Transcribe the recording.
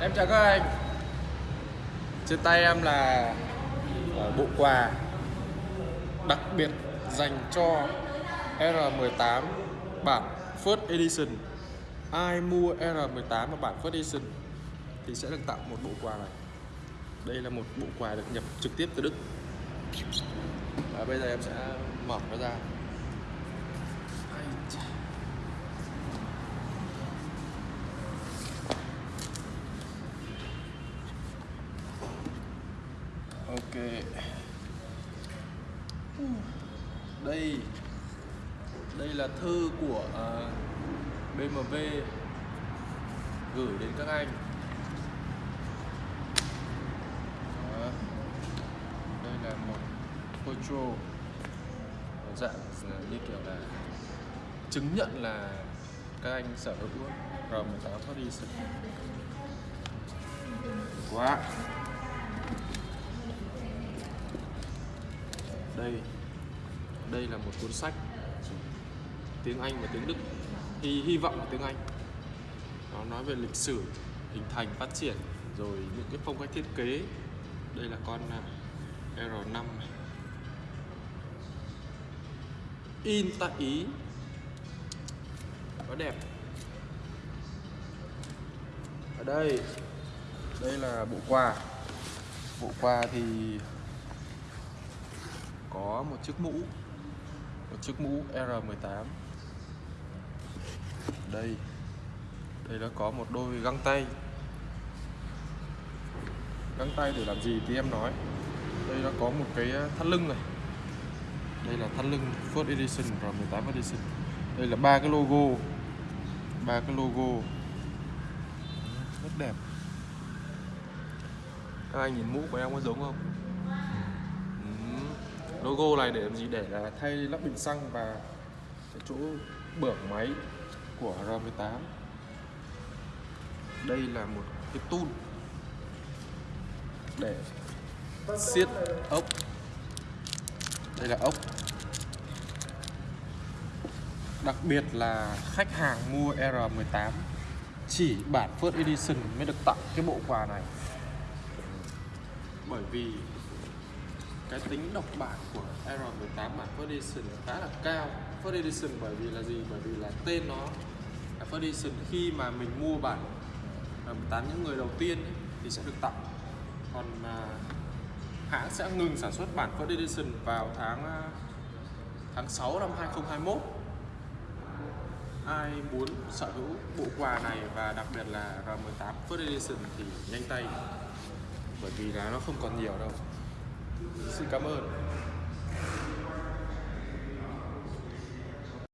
Em chào các anh. Trên tay em là ờ, bộ quà đặc biệt dành cho R18 bản First Edition. Ai mua R18 và bản First Edition thì sẽ được tặng một bộ quà này. Đây là một bộ quà được nhập trực tiếp từ Đức. Và bây giờ em sẽ mở nó ra. Đây. Đây là thư của à, BMW Gửi đến các anh. Đó. Đây là một photo Dạng à, như kiểu là Chứng nhận là các anh sở hữu. R18 Edition Quá. Đây. Đây là một cuốn sách. Tiếng Anh và tiếng Đức. Hy hy vọng là tiếng Anh. Nó nói về lịch sử, hình thành, phát triển, rồi những cái phong cách thiết kế. Đây là con à, R5 này. in tại Ý. Nó đẹp. Ở đây đây là bộ quà. Bộ quà thì có một chiếc mũ, một chiếc mũ R18 đây đây nó có một đôi găng tay. Găng tay để làm gì thì em nói. Đây nó có một cái ờ, thắt lưng này. Đây là thắt lưng First Edition R18 Edition. Đây là ba cái logo, ba cái logo. Rất đẹp. Các anh nhìn mũ của em có giống không? Logo này để làm gì? Để là thay lắp bình xăng và cái chỗ bưởng máy của R18 đây là một cái tool để siết ốc. Đây là ốc. Đặc biệt là khách hàng mua R18 chỉ bản First Edition mới được tặng cái bộ quà này. Bởi vì cái tính độc bản của R18 bản First Edition khá là cao. First Edition bởi vì là gì? Bởi vì là tên nó First Edition. Khi mà mình mua bản R18 những người đầu tiên ấy, thì sẽ được tặng. Còn à, hãng sẽ ngừng sản xuất bản First Edition vào tháng à, tháng 6 năm 2021 ai muốn sở hữu bộ quà này và đặc biệt là R18 First Edition thì nhanh tay. Bởi vì là nó không còn nhiều đâu cảm ơn.